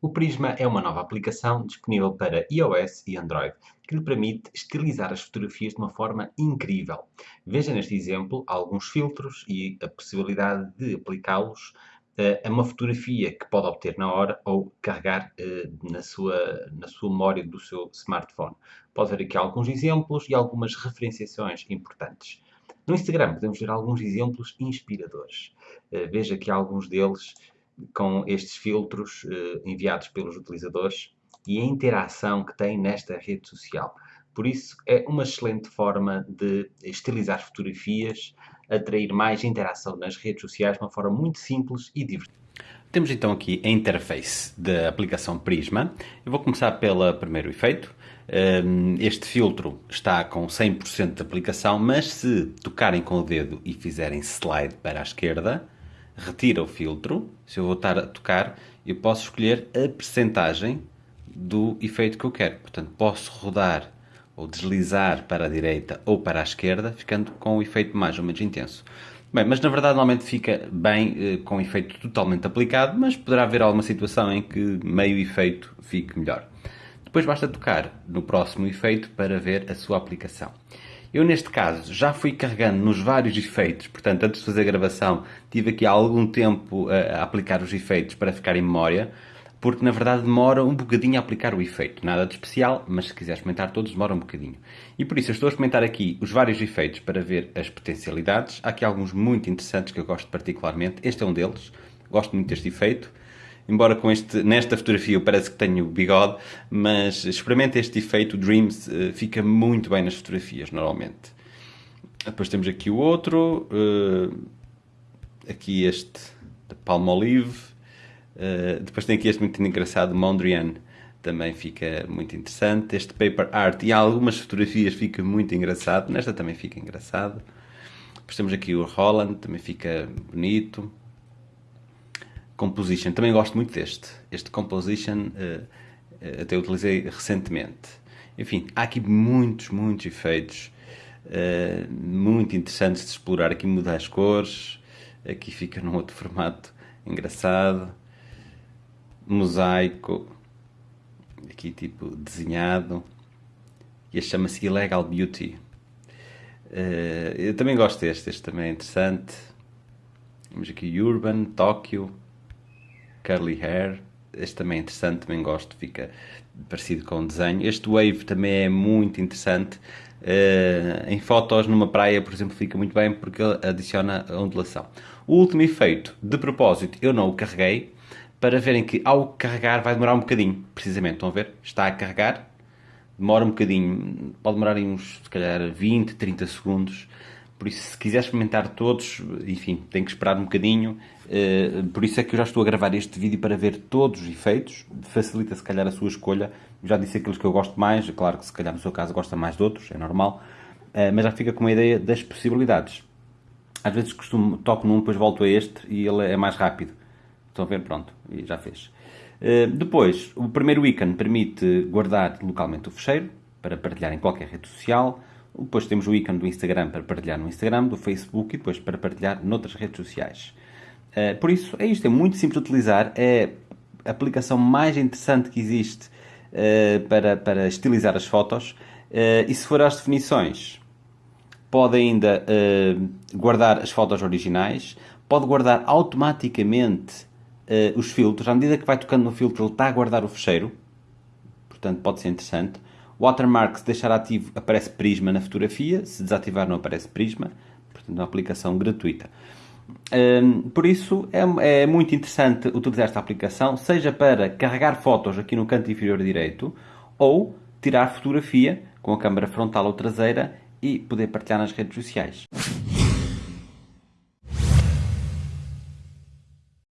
O Prisma é uma nova aplicação disponível para iOS e Android que lhe permite estilizar as fotografias de uma forma incrível. Veja neste exemplo alguns filtros e a possibilidade de aplicá-los uh, a uma fotografia que pode obter na hora ou carregar uh, na, sua, na sua memória do seu smartphone. Pode ver aqui alguns exemplos e algumas referenciações importantes. No Instagram podemos ver alguns exemplos inspiradores. Uh, veja aqui alguns deles com estes filtros uh, enviados pelos utilizadores e a interação que tem nesta rede social. Por isso, é uma excelente forma de estilizar fotografias, atrair mais interação nas redes sociais de uma forma muito simples e divertida. Temos então aqui a interface da aplicação Prisma. Eu vou começar pelo primeiro efeito. Ehm, este filtro está com 100% de aplicação, mas se tocarem com o dedo e fizerem slide para a esquerda, retira o filtro. Se eu voltar a tocar, eu posso escolher a percentagem do efeito que eu quero. Portanto, posso rodar ou deslizar para a direita ou para a esquerda, ficando com o efeito mais ou menos intenso. Bem, mas na verdade normalmente fica bem eh, com o efeito totalmente aplicado, mas poderá haver alguma situação em que meio efeito fique melhor. Depois basta tocar no próximo efeito para ver a sua aplicação. Eu, neste caso, já fui carregando nos vários efeitos, portanto, antes de fazer a gravação, tive aqui algum tempo a, aplicar os efeitos para ficar em memória, porque na verdade demora um bocadinho a aplicar o efeito. Nada de especial, mas se quiser experimentar todos, demora um bocadinho. E por isso eu estou a experimentar aqui os vários efeitos para ver as potencialidades. Há aqui alguns muito interessantes que eu gosto particularmente. Este é um deles. Gosto muito deste efeito embora com este, nesta fotografia parece que tenho bigode, mas experimenta este efeito, o Dreams uh, fica muito bem nas fotografias, normalmente. Depois temos aqui o outro, uh, aqui este da Palmolive, uh, depois tem aqui este muito engraçado, Mondrian, também fica muito interessante. Este Paper Art e algumas fotografias fica muito engraçado, nesta também fica engraçado. Depois temos aqui o Holland, também fica bonito. Composition, também gosto muito deste. Este Composition uh, até utilizei recentemente. Enfim, há aqui muitos, muitos efeitos uh, muito interessantes de explorar. Aqui muda as cores, aqui fica num outro formato engraçado. Mosaico, aqui tipo desenhado. E este chama-se Illegal Beauty. Uh, eu também gosto deste, este também é interessante. Temos aqui Urban, Tóquio, Curly Hair. Este também é interessante, também gosto, fica parecido com o desenho. Este Wave também é muito interessante. Uh, em fotos numa praia, por exemplo, fica muito bem porque adiciona a ondulação. O último efeito, de propósito, eu não o carreguei para verem que ao carregar vai demorar um bocadinho, precisamente. Estão a ver? Está a carregar, demora um bocadinho, pode demorar uns, se calhar, 20, 30 segundos por isso, se quiser experimentar todos, enfim, tem que esperar um bocadinho. Uh, por isso é que eu já estou a gravar este vídeo para ver todos os efeitos. Facilita, se calhar, a sua escolha. Já disse aqueles que eu gosto mais. Claro que, se calhar, no seu caso, gosta mais de outros, é normal. Uh, mas já fica com uma ideia das possibilidades. Às vezes costumo, toco num, depois volto a este e ele é mais rápido. Estão a ver? Pronto, e já fez. Uh, depois, o primeiro ícone permite guardar localmente o fecheiro para partilhar em qualquer rede social. Depois temos o ícone do Instagram para partilhar no Instagram, do Facebook e depois para partilhar noutras redes sociais. Uh, por isso, é isto, é muito simples de utilizar, é a aplicação mais interessante que existe uh, para, para estilizar as fotos. Uh, e se for às definições, pode ainda guardar as fotos originais, pode guardar automaticamente os filtros. À medida que vai tocando no filtro, ele está a guardar o fecheiro. Portanto, pode ser interessante. Watermark, se deixar ativo, aparece Prisma na fotografia, se desativar não aparece Prisma, portanto é uma aplicação gratuita. Um, por isso é, é, muito interessante utilizar esta aplicação, seja para carregar fotos aqui no canto inferior direito ou tirar fotografia com a câmera frontal ou traseira e poder partilhar nas redes sociais.